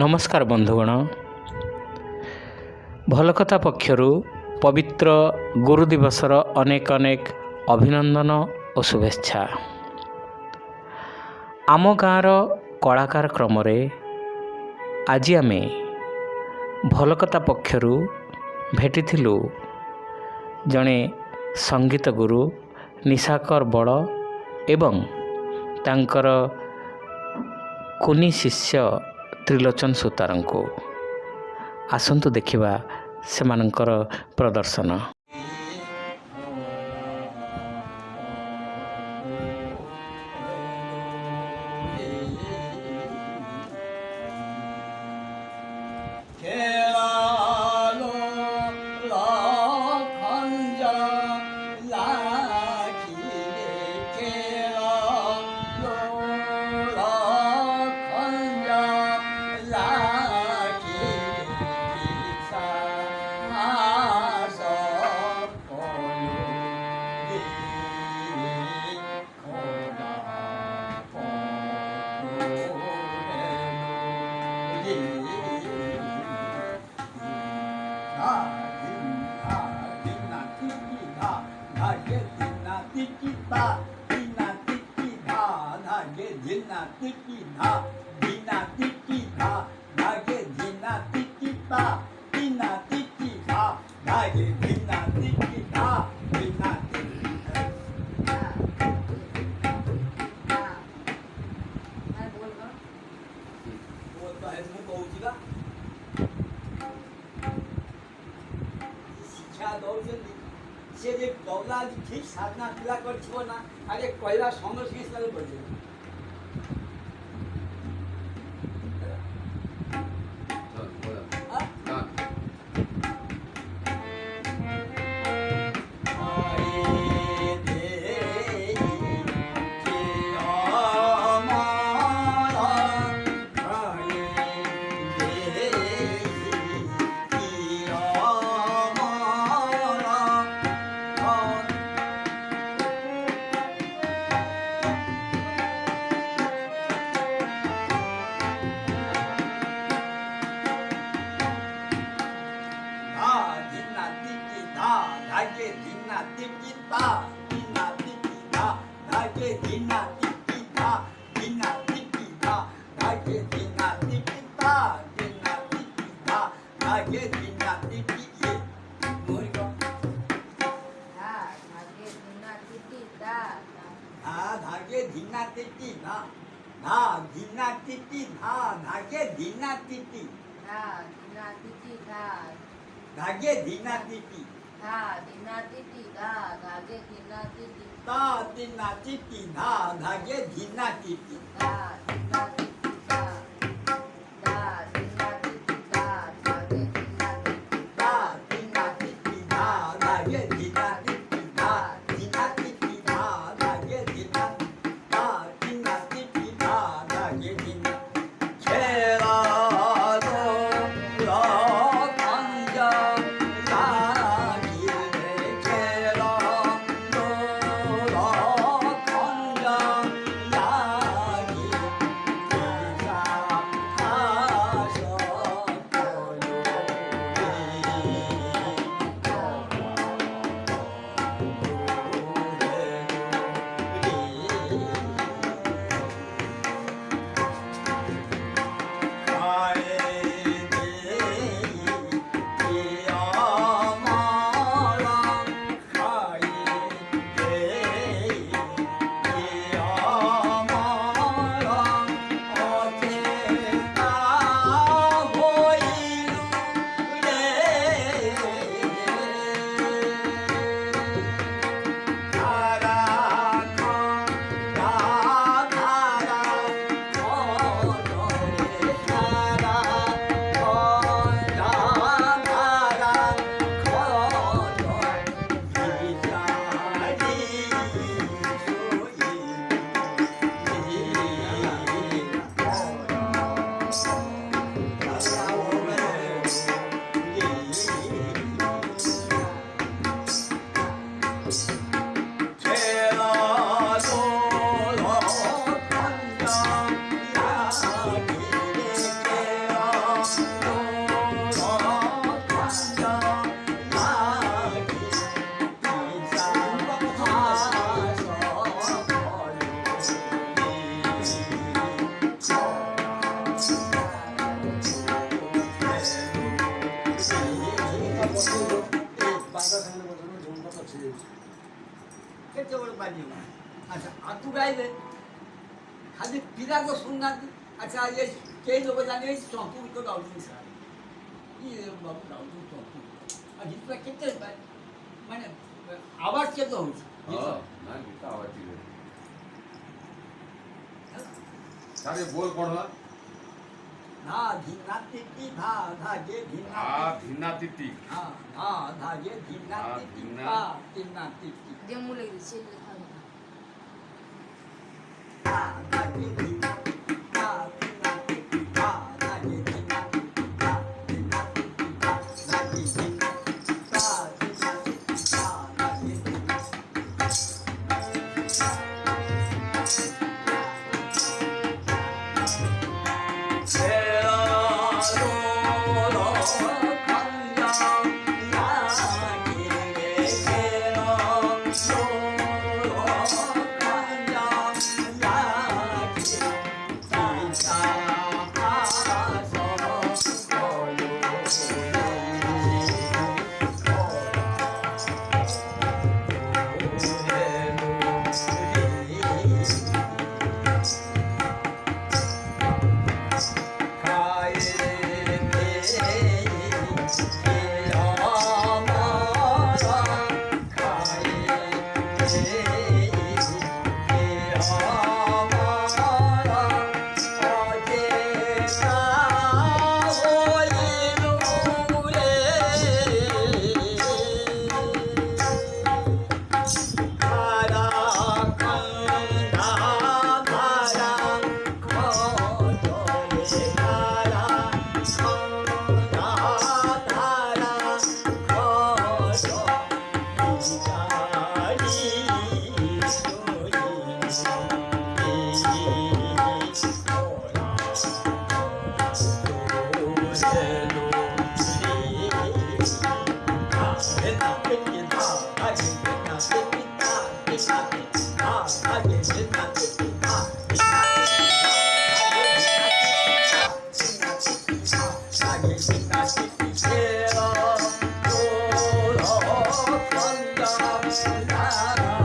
ନମସ୍କାର ବନ୍ଧୁଗଣ। ଭଲ କଥା ପକ୍ଷରୁ ପବିତ୍ର ଗୁରୁ ଦିବସର ଅନେକ ଅନେକ ଅଭିନନ୍ଦନ ଓ ଶୁଭେଚ୍ଛା। ଆମ ଗାଁର କଳାକାର କ୍ରମରେ ଆଜି ଆମେ ଭଲ କଥା ପକ୍ଷରୁ ଭେଟିଥିଲୁ ଜଣେ ସଙ୍ଗୀତ ଗୁରୁ ନିଶାକର ବଳ ଏବଂ ତାଙ୍କର କୁନି ଶିଷ୍ୟ ତ୍ରିଲୋଚନ ସୂତାରଙ୍କୁ। ଆସନ୍ତୁ ଦେଖିବା ସେମାନଙ୍କର ପ୍ରଦର୍ଶନ। ता दीना तिक्की धा धागे जिना तिक्की धा दीना तिक्की धा धागे जिना तिक्की ता दीना तिक्की धा धागे સાધના ખીલા પર છો ના આજે કૈલાસ કોંગ્રેસ ગીત પડશે hina tiki ta, hina tiki ta, da ke hina tiki ta, hina tiki ta, da ke hina tiki ta, hina tiki ta, da ke hina tiki ye. Moriko. Da, da ke hina tiki ta. Da, da ke hina tiki ta. Da, hina tiki ta, da ke hina tiki. Da, hina tiki ta. Da ke hina tiki. धा धिना तिति धा धागे धिना तिति धा धिना तिति धा धागे धिना तिति धा धिना પાછા થઈને બધું જમવા પછી કે ચવળ બાજીમાં? અચ્છા આટલું ગાય ખાલી પીરા તો શું નાખી? અચ્છા એ કે લોકો જાણે ચોથું તો ગાવતું સારું એ બાબુ ગાવતું ચોથું હજી તો કેટલે મને આવાજ કેતો હું છું બોલ પણ 나 빛나띠띠 다다게 빛나띠띠 빛나띠띠. 아 다게 빛나띠띠 아, 다 빛나띠띠. 내 몰래 그랬지. 아 Yeah.